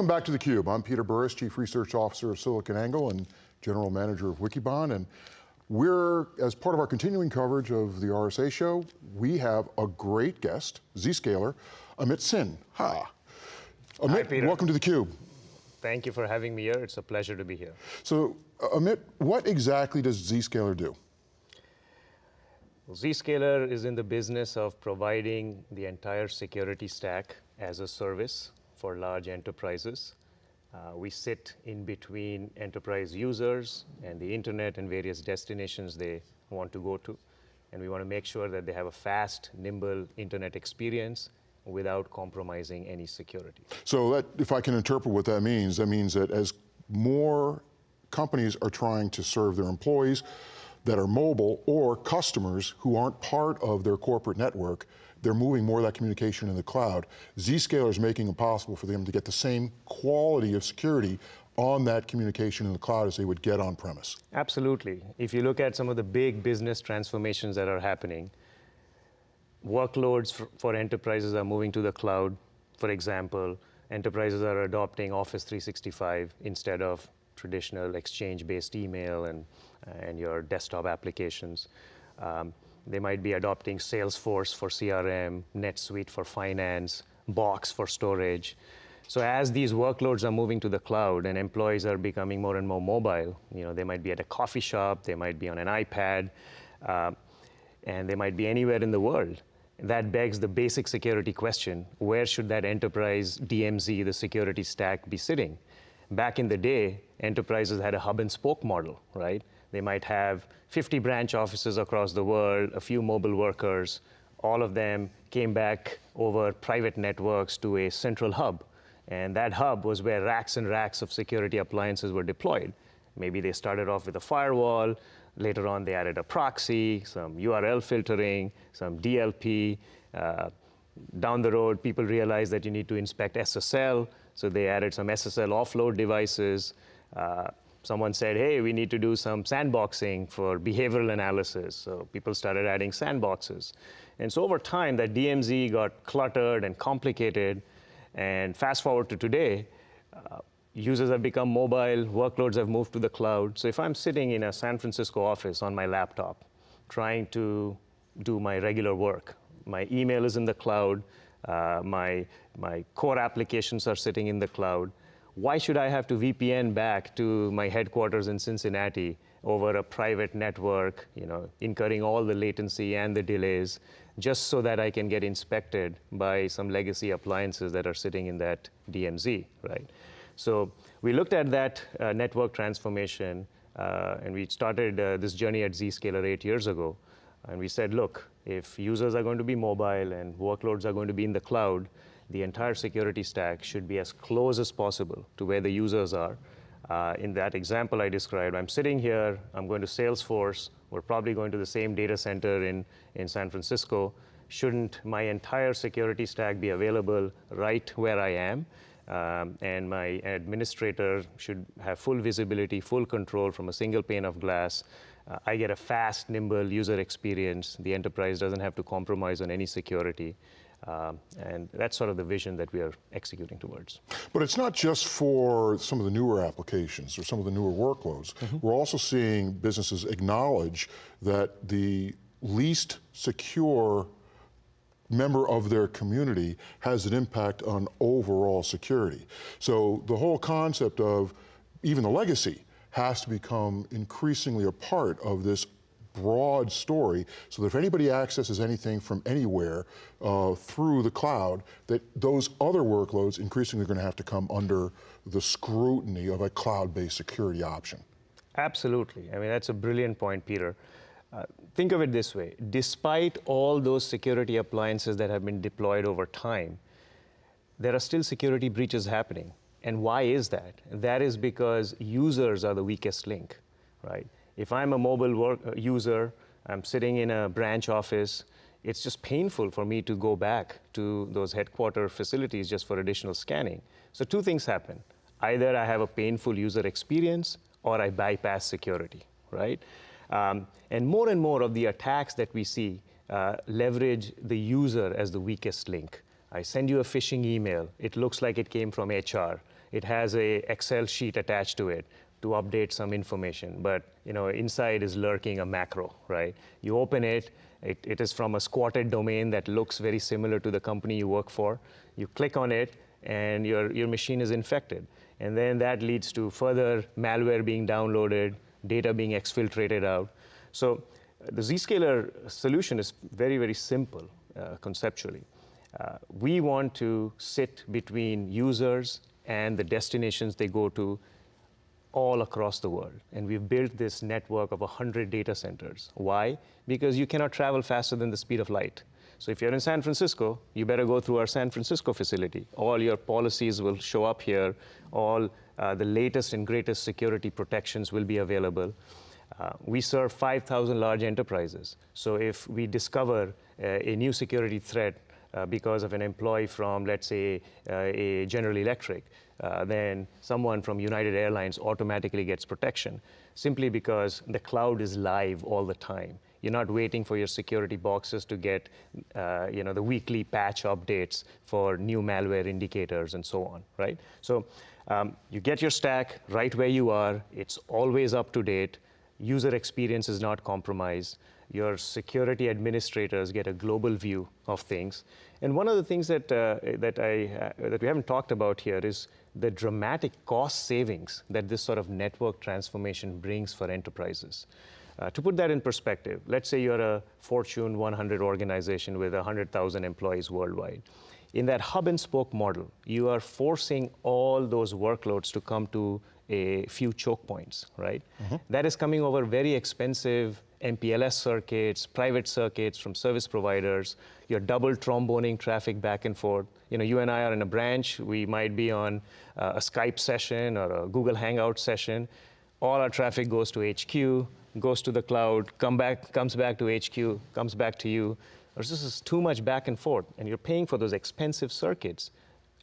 Welcome back to theCUBE. I'm Peter Burris, Chief Research Officer of SiliconANGLE and General Manager of Wikibon. And we're, as part of our continuing coverage of the RSA show, we have a great guest, Zscaler, Amit Sin. Ha. Amit, Hi, welcome to theCUBE. Thank you for having me here. It's a pleasure to be here. So, uh, Amit, what exactly does Zscaler do? Well, Zscaler is in the business of providing the entire security stack as a service for large enterprises. Uh, we sit in between enterprise users and the internet and various destinations they want to go to. And we want to make sure that they have a fast, nimble internet experience without compromising any security. So that, if I can interpret what that means, that means that as more companies are trying to serve their employees that are mobile or customers who aren't part of their corporate network, they're moving more of that communication in the cloud. Zscaler is making it possible for them to get the same quality of security on that communication in the cloud as they would get on premise. Absolutely. If you look at some of the big business transformations that are happening, workloads for, enterprises are moving to the cloud. For example, enterprises are adopting Office 365 instead of traditional exchange-based email and, and your desktop applications. Um, they might be adopting Salesforce for CRM, NetSuite for finance, Box for storage. So as these workloads are moving to the cloud and employees are becoming more and more mobile, you know, they might be at a coffee shop, they might be on an iPad, uh, and they might be anywhere in the world. That begs the basic security question, where should that enterprise DMZ, the security stack, be sitting? Back in the day, enterprises had a hub and spoke model, right? They might have 50 branch offices across the world, a few mobile workers, all of them came back over private networks to a central hub. And that hub was where racks and racks of security appliances were deployed. Maybe they started off with a firewall, later on they added a proxy, some URL filtering, some DLP. Uh, down the road, people realized that you need to inspect SSL, so they added some SSL offload devices. Uh, someone said, hey, we need to do some sandboxing for behavioral analysis. So people started adding sandboxes. And so over time, that DMZ got cluttered and complicated. And fast forward to today, uh, users have become mobile, workloads have moved to the cloud. So if I'm sitting in a San Francisco office on my laptop, trying to do my regular work, my email is in the cloud, uh, my, my core applications are sitting in the cloud, why should I have to VPN back to my headquarters in Cincinnati over a private network, you know, incurring all the latency and the delays, just so that I can get inspected by some legacy appliances that are sitting in that DMZ, right? So we looked at that uh, network transformation, uh, and we started uh, this journey at Zscaler eight years ago. And we said, look, if users are going to be mobile and workloads are going to be in the cloud, the entire security stack should be as close as possible to where the users are. Uh, in that example I described, I'm sitting here, I'm going to Salesforce, we're probably going to the same data center in, in San Francisco. Shouldn't my entire security stack be available right where I am? Um, and my administrator should have full visibility, full control from a single pane of glass. Uh, I get a fast, nimble user experience. The enterprise doesn't have to compromise on any security. Um, and that's sort of the vision that we are executing towards. But it's not just for some of the newer applications or some of the newer workloads. Mm -hmm. We're also seeing businesses acknowledge that the least secure member of their community has an impact on overall security. So the whole concept of even the legacy has to become increasingly a part of this broad story so that if anybody accesses anything from anywhere uh, through the cloud, that those other workloads increasingly are going to have to come under the scrutiny of a cloud-based security option. Absolutely. I mean, that's a brilliant point, Peter. Uh, think of it this way. Despite all those security appliances that have been deployed over time, there are still security breaches happening. And why is that? That is because users are the weakest link, right? If I'm a mobile work, uh, user, I'm sitting in a branch office, it's just painful for me to go back to those headquarter facilities just for additional scanning. So two things happen. Either I have a painful user experience or I bypass security, right? Um, and more and more of the attacks that we see uh, leverage the user as the weakest link. I send you a phishing email. It looks like it came from HR. It has a Excel sheet attached to it to update some information, but you know inside is lurking a macro, right? You open it, it, it is from a squatted domain that looks very similar to the company you work for. You click on it, and your, your machine is infected. And then that leads to further malware being downloaded, data being exfiltrated out. So the Zscaler solution is very, very simple uh, conceptually. Uh, we want to sit between users and the destinations they go to all across the world. And we've built this network of 100 data centers. Why? Because you cannot travel faster than the speed of light. So if you're in San Francisco, you better go through our San Francisco facility. All your policies will show up here. All uh, the latest and greatest security protections will be available. Uh, we serve 5,000 large enterprises. So if we discover uh, a new security threat uh, because of an employee from, let's say, uh, a General Electric, uh, then someone from United Airlines automatically gets protection simply because the cloud is live all the time. You're not waiting for your security boxes to get uh, you know, the weekly patch updates for new malware indicators and so on, right? So um, you get your stack right where you are. It's always up to date. User experience is not compromised. Your security administrators get a global view of things. And one of the things that, uh, that, I, uh, that we haven't talked about here is the dramatic cost savings that this sort of network transformation brings for enterprises. Uh, to put that in perspective, let's say you're a Fortune 100 organization with 100,000 employees worldwide. In that hub and spoke model, you are forcing all those workloads to come to a few choke points, right? Mm-hmm. That is coming over very expensive MPLS circuits, private circuits from service providers. You're double tromboning traffic back and forth. You know, you and I are in a branch. We might be on uh, a Skype session or a Google Hangout session. All our traffic goes to HQ, goes to the cloud, come back, comes back to HQ, comes back to you. This is too much back and forth, and you're paying for those expensive circuits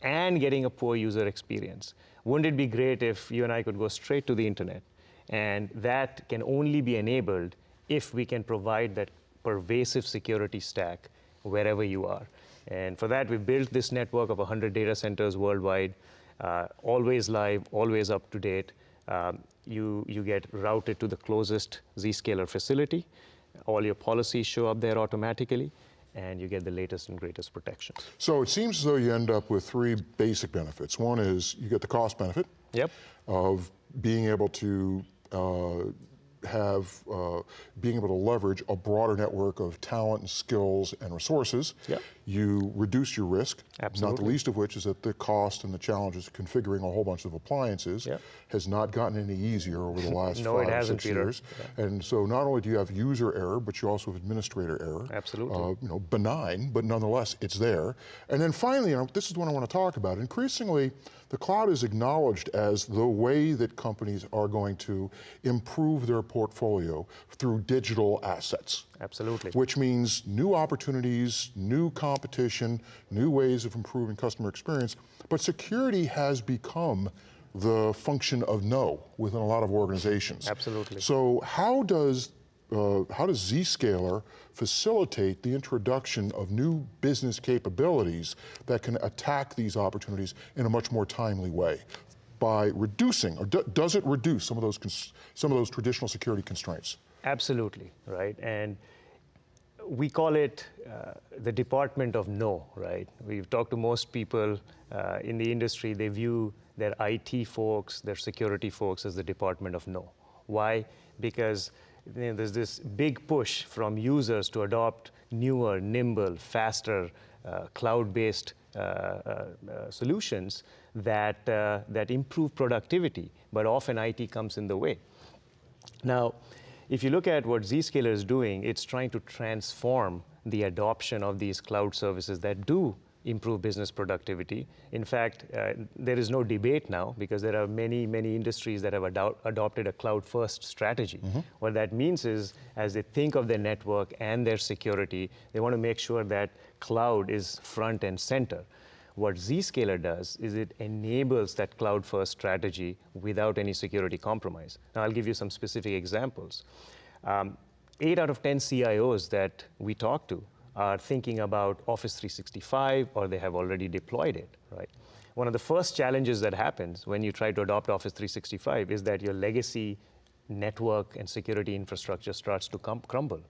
and getting a poor user experience. Wouldn't it be great if you and I could go straight to the internet? And that can only be enabled if we can provide that pervasive security stack wherever you are. And for that, we built this network of 100 data centers worldwide, uh, always live, always up to date. Um, you, you get routed to the closest Zscaler facility. All your policies show up there automatically, and you get the latest and greatest protection. So it seems as though you end up with three basic benefits. One is you get the cost benefit yep. of being able to uh, have uh, being able to leverage a broader network of talent and skills and resources. Yep. You reduce your risk, Absolutely. not the least of which is that the cost and the challenges of configuring a whole bunch of appliances yep. has not gotten any easier over the last no, five six Peter. years. Yeah. And so not only do you have user error, but you also have administrator error. Absolutely. Uh, you know, benign, but nonetheless, it's there. And then finally, know, this is what I want to talk about. Increasingly, the cloud is acknowledged as the way that companies are going to improve their portfolio through digital assets. Absolutely. Which means new opportunities, new competition, new ways of improving customer experience. But security has become the function of no within a lot of organizations. Absolutely. So how does uh, how does Zscaler facilitate the introduction of new business capabilities that can attack these opportunities in a much more timely way? By reducing, or do, does it reduce some of those some of those traditional security constraints? Absolutely, right. And we call it uh, the department of no, right? We've talked to most people uh, in the industry, they view their IT folks, their security folks as the department of no. Why? Because you know, there's this big push from users to adopt newer, nimble, faster, uh, cloud-based uh, uh, uh solutions that, that improve productivity, but often IT comes in the way. Now, if you look at what Zscaler is doing, it's trying to transform the adoption of these cloud services that do improve business productivity. In fact, uh, there is no debate now because there are many, many industries that have ado adopted a cloud-first strategy. Mm -hmm. What that means is, as they think of their network and their security, they want to make sure that cloud is front and center. What Zscaler does is it enables that cloud-first strategy without any security compromise. Now, I'll give you some specific examples. Um, eight out of 10 CIOs that we talk to are thinking about Office 365 or they have already deployed it, right? One of the first challenges that happens when you try to adopt Office 365 is that your legacy network and security infrastructure starts to crumble.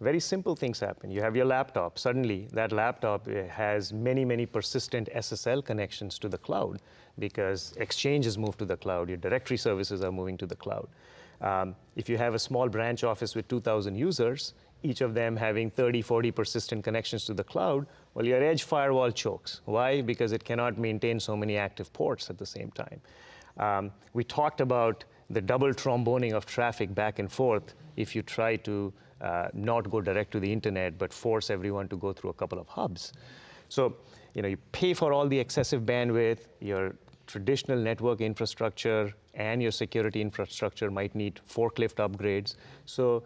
Very simple things happen. You have your laptop. Suddenly, that laptop eh, has many, many persistent SSL connections to the cloud because Exchange has moved to the cloud. Your directory services are moving to the cloud. Um, if you have a small branch office with 2,000 users, each of them having 30, 40 persistent connections to the cloud, well, your edge firewall chokes. Why? Because it cannot maintain so many active ports at the same time. Um, we talked about the double tromboning of traffic back and forth if you try to uh, not go direct to the internet, but force everyone to go through a couple of hubs. So, you know, you pay for all the excessive bandwidth, your traditional network infrastructure and your security infrastructure might need forklift upgrades. So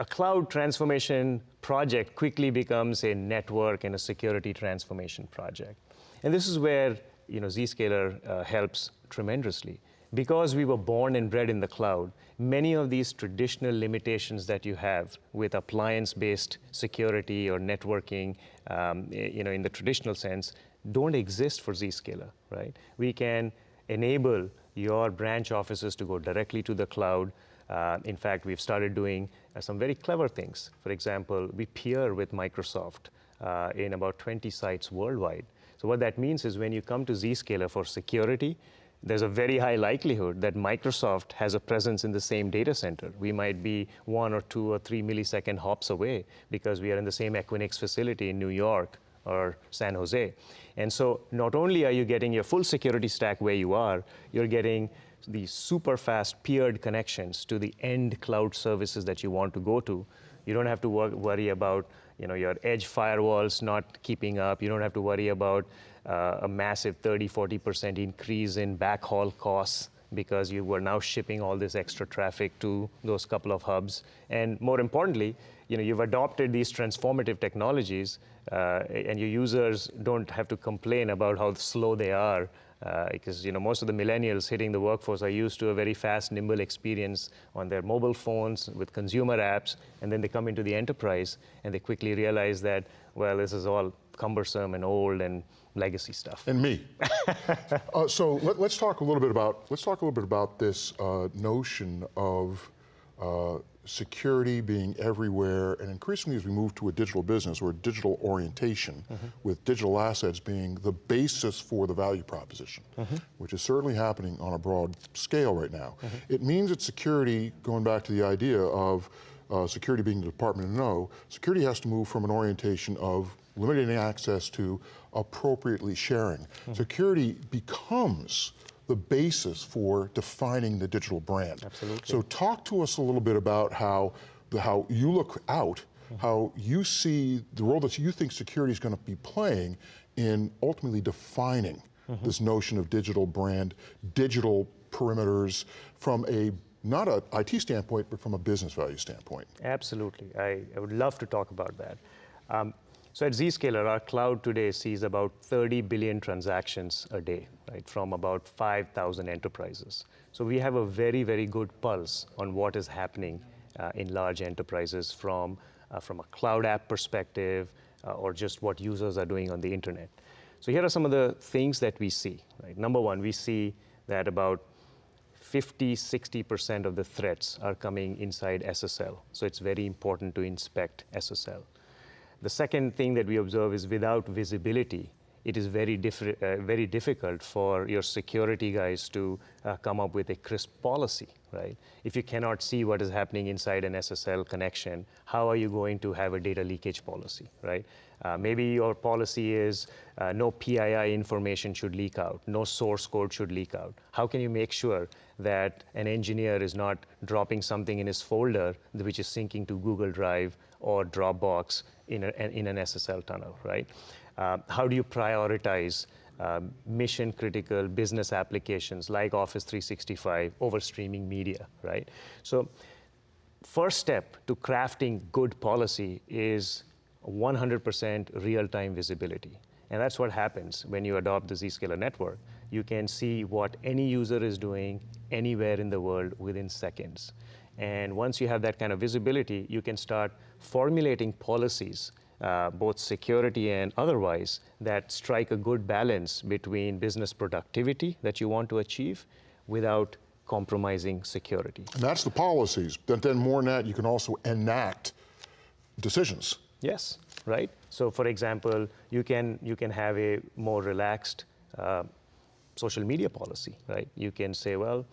a cloud transformation project quickly becomes a network and a security transformation project. And this is where you know, Zscaler uh, helps tremendously. Because we were born and bred in the cloud, many of these traditional limitations that you have with appliance-based security or networking, um, you know, in the traditional sense, don't exist for Zscaler, right? We can enable your branch offices to go directly to the cloud. Uh, in fact, we've started doing uh, some very clever things. For example, we peer with Microsoft uh, in about 20 sites worldwide. So what that means is when you come to Zscaler for security, there's a very high likelihood that Microsoft has a presence in the same data center. We might be one or two or three millisecond hops away because we are in the same Equinix facility in New York or San Jose. And so not only are you getting your full security stack where you are, you're getting the super fast peered connections to the end cloud services that you want to go to. You don't have to wor worry about you know, your edge firewalls not keeping up. You don't have to worry about uh, a massive 30, 40% increase in backhaul costs because you were now shipping all this extra traffic to those couple of hubs. And more importantly, you know, you've adopted these transformative technologies uh, and your users don't have to complain about how slow they are uh, because you know most of the millennials hitting the workforce are used to a very fast, nimble experience on their mobile phones with consumer apps, and then they come into the enterprise and they quickly realize that well, this is all cumbersome and old and legacy stuff. And me. uh, so let, us talk a little bit about let's talk a little bit about this uh, notion of uh, security being everywhere, and increasingly as we move to a digital business or a digital orientation, mm -hmm. with digital assets being the basis for the value proposition, mm -hmm. which is certainly happening on a broad scale right now. Mm -hmm. It means that security, going back to the idea of uh, security being the department of no, security has to move from an orientation of limiting access to appropriately sharing. Mm-hmm. Security becomes the basis for defining the digital brand. Absolutely. So talk to us a little bit about how, the, how you look out, mm how you see the role that you think security is going to be playing in ultimately defining mm -hmm. this notion of digital brand, digital perimeters from a not an IT standpoint, but from a business value standpoint. Absolutely, I, I would love to talk about that. Um, so at Zscaler, our cloud today sees about 30 billion transactions a day, right, from about 5,000 enterprises. So we have a very, very good pulse on what is happening uh, in large enterprises from, uh, from a cloud app perspective uh, or just what users are doing on the internet. So here are some of the things that we see. Right? Number one, we see that about 50, 60% of the threats are coming inside SSL. So it's very important to inspect SSL. The second thing that we observe is without visibility, it is very, uh, very difficult for your security guys to uh, come up with a crisp policy, right? If you cannot see what is happening inside an SSL connection, how are you going to have a data leakage policy, right? Uh, maybe your policy is uh, no PII information should leak out, no source code should leak out. How can you make sure that an engineer is not dropping something in his folder which is syncing to Google Drive or Dropbox in, a, in an SSL tunnel, right? Uh, how do you prioritize um, mission critical business applications like Office 365 over streaming media, right? So first step to crafting good policy is 100% real-time visibility. And that's what happens when you adopt the Zscaler network. You can see what any user is doing anywhere in the world within seconds. And once you have that kind of visibility, you can start formulating policies uh, both security and otherwise, that strike a good balance between business productivity that you want to achieve without compromising security. And that's the policies. But then more than that, you can also enact decisions. Yes, right? So for example, you can, you can have a more relaxed uh, social media policy, right? You can say, well,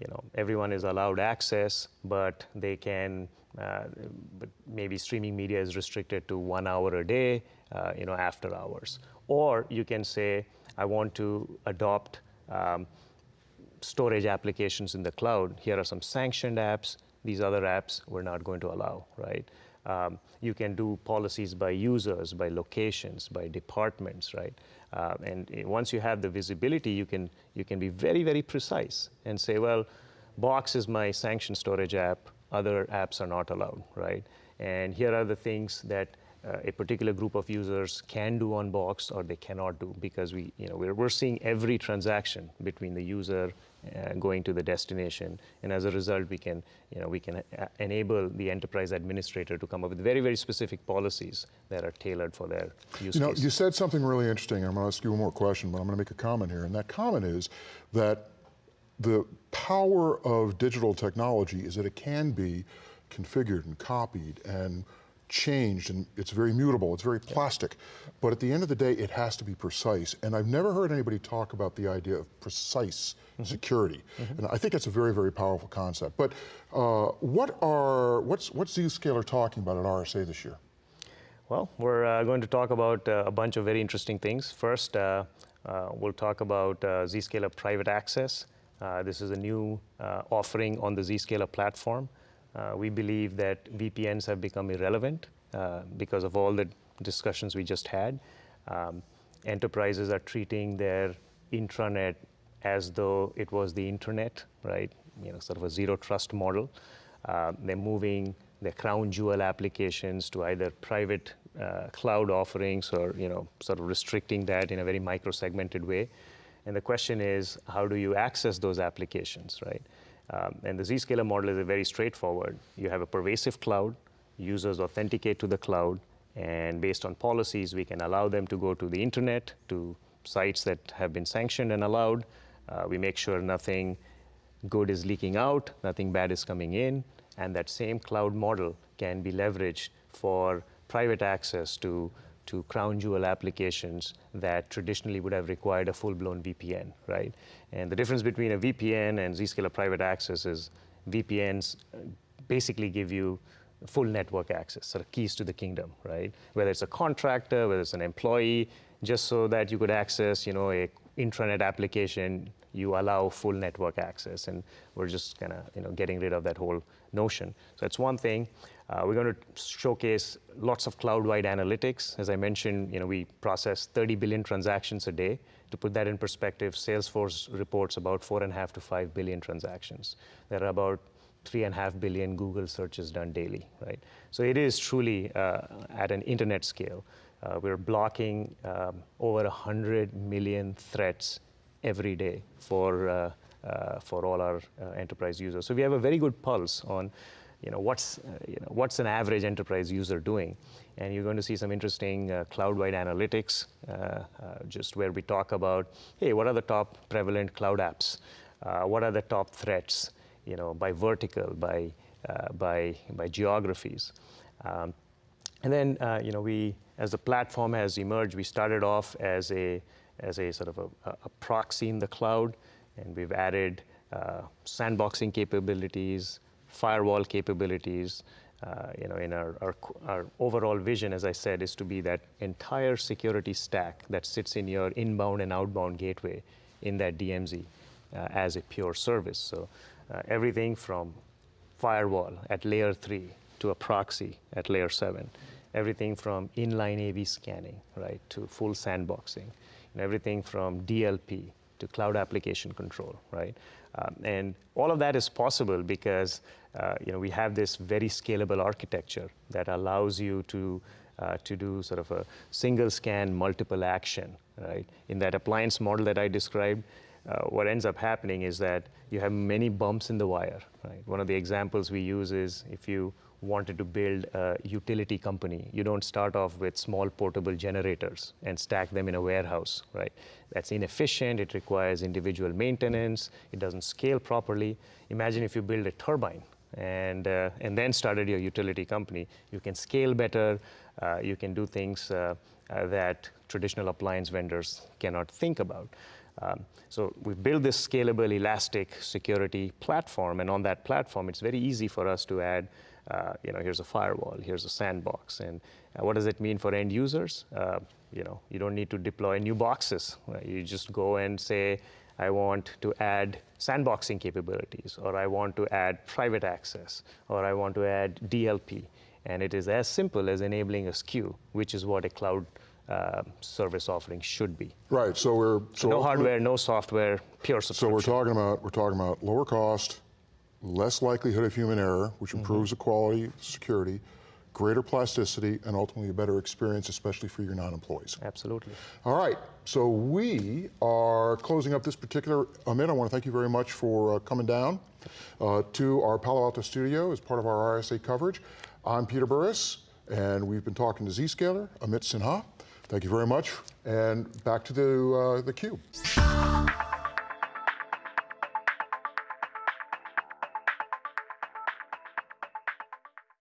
you know, everyone is allowed access, but they can, uh, but maybe streaming media is restricted to one hour a day, uh, you know, after hours. Or you can say, I want to adopt um, storage applications in the cloud. Here are some sanctioned apps. These other apps we're not going to allow, right? Um, you can do policies by users, by locations, by departments, right? Uh, and once you have the visibility, you can, you can be very, very precise and say, well, Box is my sanctioned storage app, other apps are not allowed, right? And here are the things that uh, a particular group of users can do on Box or they cannot do because we, you know, we're, we're seeing every transaction between the user uh, going to the destination. And as a result, we can, you know, we can uh, enable the enterprise administrator to come up with very, very specific policies that are tailored for their use You know, case. you said something really interesting. I'm going to ask you one more question, but I'm going to make a comment here. And that comment is that the power of digital technology is that it can be configured and copied and changed and it's very mutable, it's very plastic. But at the end of the day, it has to be precise. And I've never heard anybody talk about the idea of precise security. And I think it's a very, very powerful concept. But uh, what are, what's, what's Zscaler talking about at RSA this year? Well, we're uh, going to talk about uh, a bunch of very interesting things. First, uh, uh, we'll talk about uh, Zscaler Private Access. Uh, this is a new uh, offering on the Zscaler platform. Uh, we believe that VPNs have become irrelevant uh, because of all the discussions we just had. Um, enterprises are treating their intranet as though it was the internet, right? You know, sort of a zero trust model. Uh, they're moving their crown jewel applications to either private uh, cloud offerings or you know sort of restricting that in a very micro-segmented way. And the question is, how do you access those applications, right? Um, and the Zscaler model is very straightforward. You have a pervasive cloud, users authenticate to the cloud, and based on policies, we can allow them to go to the internet, to sites that have been sanctioned and allowed. Uh, we make sure nothing good is leaking out, nothing bad is coming in, and that same cloud model can be leveraged for private access to, to crown jewel applications that traditionally would have required a full-blown VPN, right? And the difference between a VPN and Zscaler private access is VPNs uh, basically give you full network access, sort of keys to the kingdom, right? Whether it's a contractor, whether it's an employee, just so that you could access, you know, a intranet application, you allow full network access, and we're just kind of, you know, getting rid of that whole notion. So that's one thing. Uh, we're going to showcase lots of cloud-wide analytics. As I mentioned, you know, we process 30 billion transactions a day. To put that in perspective, Salesforce reports about four and a half to five billion transactions. There are about three and a half billion Google searches done daily, right? So it is truly uh, at an internet scale. Uh, we're blocking um, over 100 million threats every day for, uh, uh, for all our uh, enterprise users. So we have a very good pulse on you know, what's, uh, you know, what's an average enterprise user doing. And you're going to see some interesting uh, cloud-wide analytics, just where we talk about, hey, what are the top prevalent cloud apps? what are the top threats? you know, by vertical, by, by, by geographies. Um, and then, uh, you know, we, as the platform has emerged, we started off as a, as a sort of a, a proxy in the cloud, and we've added uh, sandboxing capabilities, firewall capabilities. Uh, you know, in our, our, our overall vision, as I said, is to be that entire security stack that sits in your inbound and outbound gateway in that DMZ uh, as a pure service. So uh, everything from firewall at layer three to a proxy at layer seven, everything from inline AV scanning, right, to full sandboxing, and everything from DLP to cloud application control, right? Um, and all of that is possible because uh, you know we have this very scalable architecture that allows you to uh, to do sort of a single scan, multiple action, right? In that appliance model that I described, uh, what ends up happening is that you have many bumps in the wire. Right? One of the examples we use is if you wanted to build a utility company, you don't start off with small portable generators and stack them in a warehouse, right? That's inefficient, it requires individual maintenance, it doesn't scale properly. Imagine if you build a turbine and, uh, and then started your utility company. You can scale better, uh, you can do things uh, uh, that traditional appliance vendors cannot think about. Um, so we build this scalable, elastic security platform, and on that platform, it's very easy for us to add, uh, you know, here's a firewall, here's a sandbox, and uh, what does it mean for end users? Uh, you know, you don't need to deploy new boxes. Right? You just go and say, I want to add sandboxing capabilities, or I want to add private access, or I want to add DLP. And it is as simple as enabling a SKU, which is what a cloud uh, service offering should be. Right. So we're so No hardware, no software, pure So we're talking about we're talking about lower cost, less likelihood of human error, which Mm-hmm. improves the quality, security, greater plasticity, and ultimately a better experience, especially for your non-employees. Absolutely. All right. So we are closing up this particular Amit. I want to thank you very much for uh, coming down uh, to our Palo Alto studio as part of our RSA coverage. I'm Peter Burris, and we've been talking to Zscaler, Amit Sinha. Thank you very much, and back to the uh, the cube.